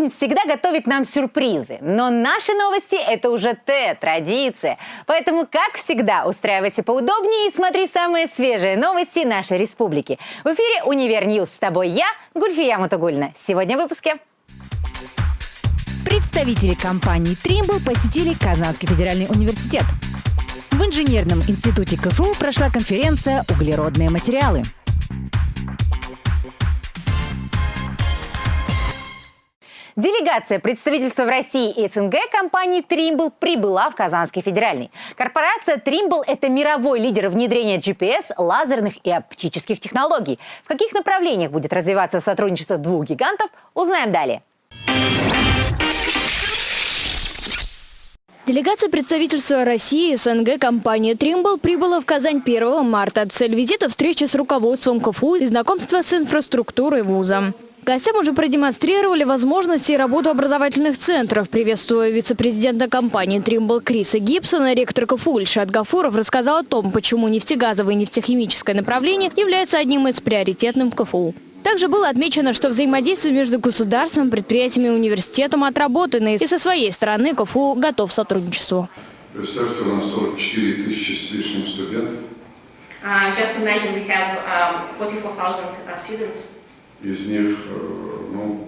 Жизнь всегда готовит нам сюрпризы, но наши новости – это уже Т, традиция. Поэтому, как всегда, устраивайся поудобнее и смотри самые свежие новости нашей республики. В эфире «Универ News». С тобой я, Гульфия Мутугуллина. Сегодня в выпуске. Представители компании «Trimble» посетили Казанский федеральный университет. В инженерном институте КФУ прошла конференция «Углеродные материалы». Делегация представительства в России и СНГ компании Trimble прибыла в Казанский федеральный. Корпорация Trimble – это мировой лидер внедрения GPS, лазерных и оптических технологий. В каких направлениях будет развиваться сотрудничество двух гигантов, узнаем далее. Делегация представительства России и СНГ компании «Тримбл» прибыла в Казань 1 марта. Цель визита – встреча с руководством КФУ и знакомство с инфраструктурой вуза. Гостям уже продемонстрировали возможности и работу образовательных центров. Приветствуя вице-президента компании «Тримбл» Криса Гибсона, ректор КФУ Ильшат Гафуров рассказал о том, почему нефтегазовое и нефтехимическое направление является одним из приоритетных КФУ. Также было отмечено, что взаимодействие между государством, предприятиями и университетом отработано, и со своей стороны КФУ готов к сотрудничеству. Представьте, у нас 44 тысячи с лишним студентов. Uh, just imagine we have um, 44,000 uh, students. Из них, э, ну,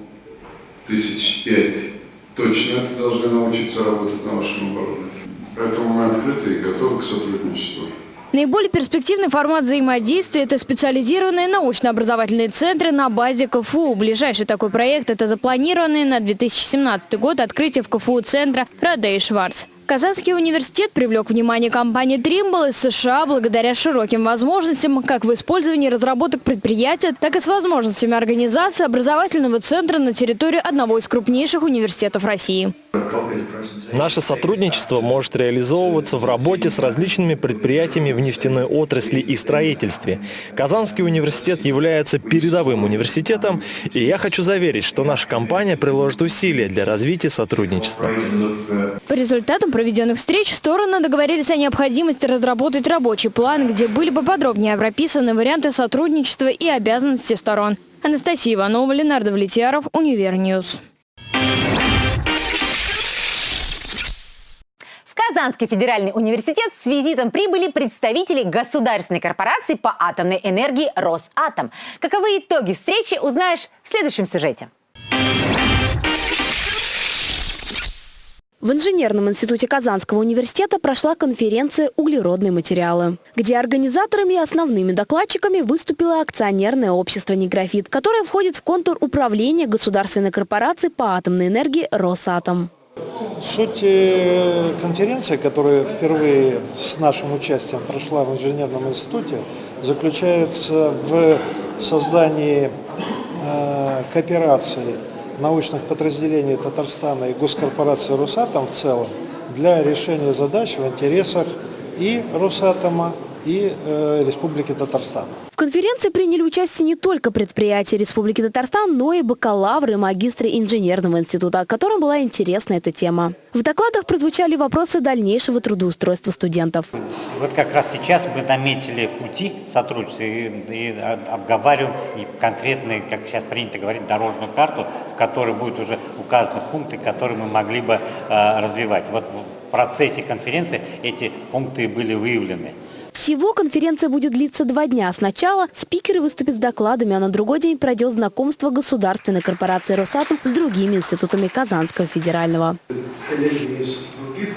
тысяч пять точно должны научиться работать на вашем оборудовании. Поэтому мы открыты и готовы к сотрудничеству. Наиболее перспективный формат взаимодействия – это специализированные научно-образовательные центры на базе КФУ. Ближайший такой проект – это запланированный на 2017 год открытие в КФУ центра «Радей Шварц». Казанский университет привлек внимание компании Trimble из США благодаря широким возможностям как в использовании разработок предприятия, так и с возможностями организации образовательного центра на территории одного из крупнейших университетов России. Наше сотрудничество может реализовываться в работе с различными предприятиями в нефтяной отрасли и строительстве. Казанский университет является передовым университетом, и я хочу заверить, что наша компания приложит усилия для развития сотрудничества. По результатам проведенных встреч стороны договорились о необходимости разработать рабочий план, где были бы подробнее прописаны варианты сотрудничества и обязанности сторон. Анастасия Иванова, Ленардо Влетьяров, Универ News. Казанский федеральный университет с визитом прибыли представители государственной корпорации по атомной энергии «Росатом». Каковы итоги встречи, узнаешь в следующем сюжете. В инженерном институте Казанского университета прошла конференция «Углеродные материалы», где организаторами и основными докладчиками выступило акционерное общество «НИИграфит», которое входит в контур управления государственной корпорации по атомной энергии «Росатом». Суть э, конференции, которая впервые с нашим участием прошла в инженерном институте, заключается в создании э, кооперации научных подразделений Татарстана и госкорпорации «Росатом» в целом для решения задач в интересах и «Росатома», и э, Республики Татарстан. В конференции приняли участие не только предприятия Республики Татарстан, но и бакалавры и магистры инженерного института, которым была интересна эта тема. В докладах прозвучали вопросы дальнейшего трудоустройства студентов. Вот как раз сейчас мы наметили пути сотрудничества и, и обговариваем и конкретные, как сейчас принято говорить, дорожную карту, в которой будут уже указаны пункты, которые мы могли бы э, развивать. Вот в процессе конференции эти пункты были выявлены. Всего конференция будет длиться два дня. Сначала спикеры выступят с докладами, а на другой день пройдет знакомство государственной корпорации «Росатом» с другими институтами Казанского федерального. Коллеги из других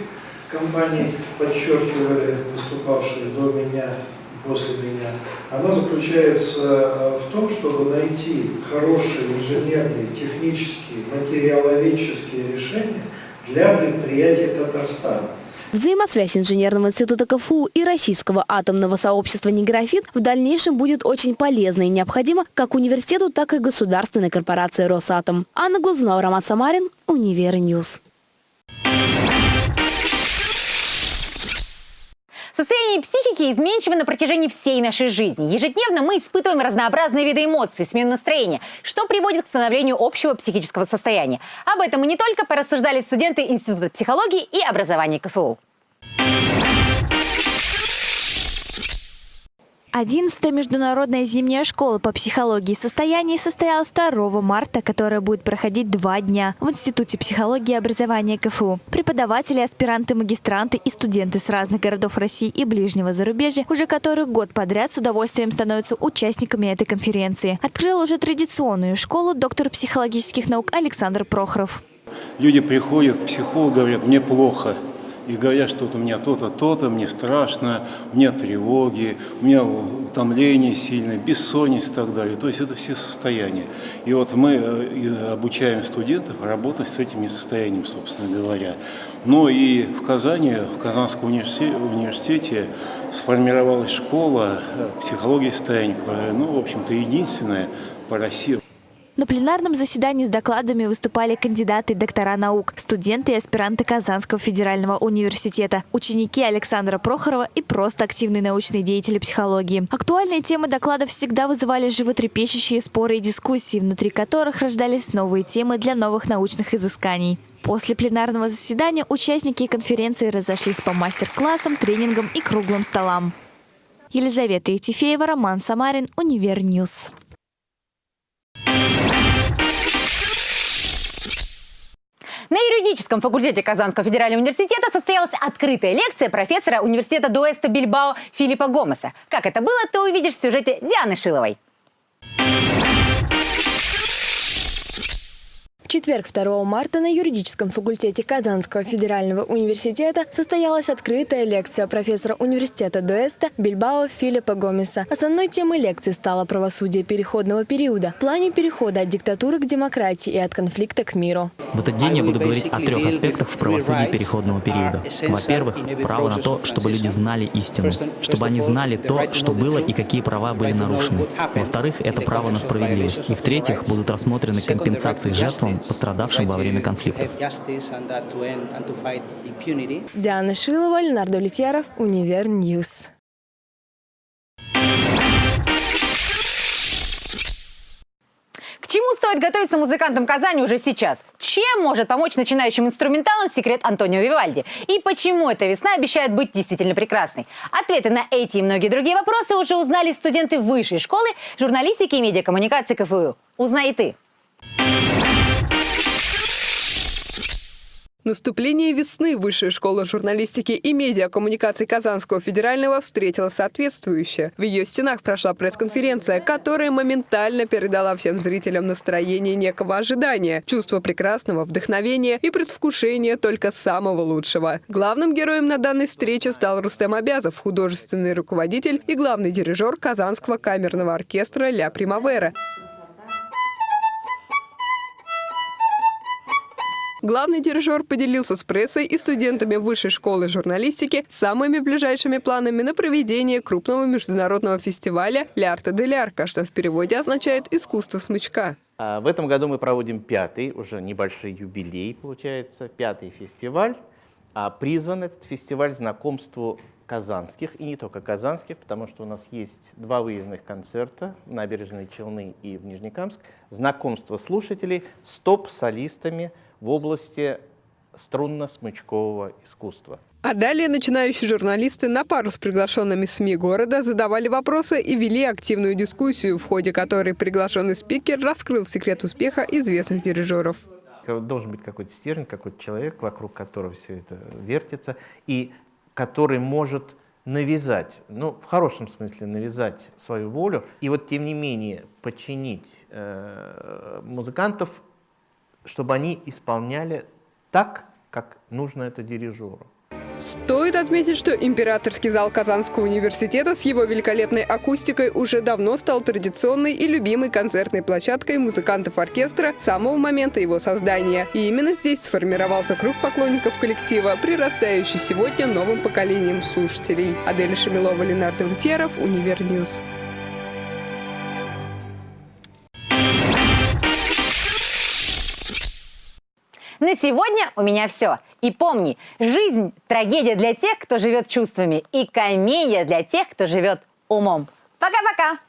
компаний подчеркивали, выступавшие до меня, после меня, она заключается в том, чтобы найти хорошие инженерные, технические, материаловедческие решения для предприятий Татарстана. Взаимосвязь инженерного института КФУ и российского атомного сообщества «Неграфит» в дальнейшем будет очень полезна и необходима как университету, так и государственной корпорации «Росатом». Анна Глазунова, Роман Самарин, Универ News. Состояние психики изменчиво на протяжении всей нашей жизни. Ежедневно мы испытываем разнообразные виды эмоций, смену настроения, что приводит к становлению общего психического состояния. Об этом мы не только порассуждали студенты Института психологии и образования КФУ. 11-я международная зимняя школа по психологии состояний состоялась 2 марта, которая будет проходить два дня в Институте психологии и образования КФУ. Преподаватели, аспиранты, магистранты и студенты с разных городов России и ближнего зарубежья уже который год подряд с удовольствием становятся участниками этой конференции. Открыл уже традиционную школу доктор психологических наук Александр Прохоров. Люди приходят к психологу, говорят, мне плохо и говорят, что вот у меня то-то, то-то, мне страшно, у меня тревоги, у меня утомление сильное, бессонница и так далее. То есть это все состояния. И вот мы э, обучаем студентов работать с этими состояниями, собственно говоря. Но и в Казани, в Казанском университете сформировалась школа э, психологии состояния, ну, в общем-то, единственная по России. На пленарном заседании с докладами выступали кандидаты доктора наук, студенты и аспиранты Казанского федерального университета, ученики Александра Прохорова и просто активные научные деятели психологии. Актуальные темы докладов всегда вызывали животрепещущие споры и дискуссии, внутри которых рождались новые темы для новых научных изысканий. После пленарного заседания участники конференции разошлись по мастер-классам, тренингам и круглым столам. Елизавета Евтефеева, Роман Самарин, Универ News. На юридическом факультете Казанского федерального университета состоялась открытая лекция профессора университета Деусто Бильбао Филиппа Гомеса. Как это было, ты увидишь в сюжете Дианы Шиловой. Четверг, 2 марта, на юридическом факультете Казанского федерального университета состоялась открытая лекция профессора университета Деусто Бильбао Филиппа Гомеса. Основной темой лекции стало правосудие переходного периода в плане перехода от диктатуры к демократии и от конфликта к миру. В этот день я буду говорить о трех аспектах в правосудии переходного периода. Во-первых, право на то, чтобы люди знали истину, чтобы они знали то, что было и какие права были нарушены. Во-вторых, это право на справедливость. И в-третьих, будут рассмотрены компенсации жертвам пострадавшим во время конфликтов. Диана Шилова, Леонард Влетьяров, Универ Ньюс. К чему стоит готовиться музыкантам Казани уже сейчас? Чем может помочь начинающим инструменталам секрет Антонио Вивальди? И почему эта весна обещает быть действительно прекрасной? Ответы на эти и многие другие вопросы уже узнали студенты высшей школы журналистики и медиакоммуникации КФУ. Узнай и ты. Наступление весны Высшая школа журналистики и медиакоммуникаций Казанского федерального встретила соответствующе. В ее стенах прошла пресс-конференция, которая моментально передала всем зрителям настроение некого ожидания, чувство прекрасного, вдохновения и предвкушения только самого лучшего. Главным героем на данной встрече стал Рустем Абязов, художественный руководитель и главный дирижер Казанского камерного оркестра «Ля Примавера». Главный дирижер поделился с прессой и студентами Высшей школы журналистики самыми ближайшими планами на проведение крупного международного фестиваля «Лярта де Лярка», что в переводе означает «искусство смычка». А, в этом году мы проводим пятый, уже небольшой юбилей, получается, пятый фестиваль. А призван этот фестиваль знакомству казанских, и не только казанских, потому что у нас есть два выездных концерта в Набережной Челны и в Нижнекамск, знакомство слушателей с топ-солистами – в области струнно-смычкового искусства. А далее начинающие журналисты на пару с приглашенными СМИ города задавали вопросы и вели активную дискуссию, в ходе которой приглашенный спикер раскрыл секрет успеха известных дирижеров. Должен быть какой-то стержень, какой-то человек, вокруг которого все это вертится, и который может навязать, ну, в хорошем смысле навязать свою волю, и вот тем не менее подчинить э, музыкантов чтобы они исполняли так, как нужно это дирижеру. Стоит отметить, что императорский зал Казанского университета с его великолепной акустикой уже давно стал традиционной и любимой концертной площадкой музыкантов оркестра с самого момента его создания. И именно здесь сформировался круг поклонников коллектива, прирастающий сегодня новым поколением слушателей. Адель Шамилова, Ленардо Влетьеров, Универньюз. На сегодня у меня все. И помни, жизнь – трагедия для тех, кто живет чувствами, и комедия для тех, кто живет умом. Пока-пока!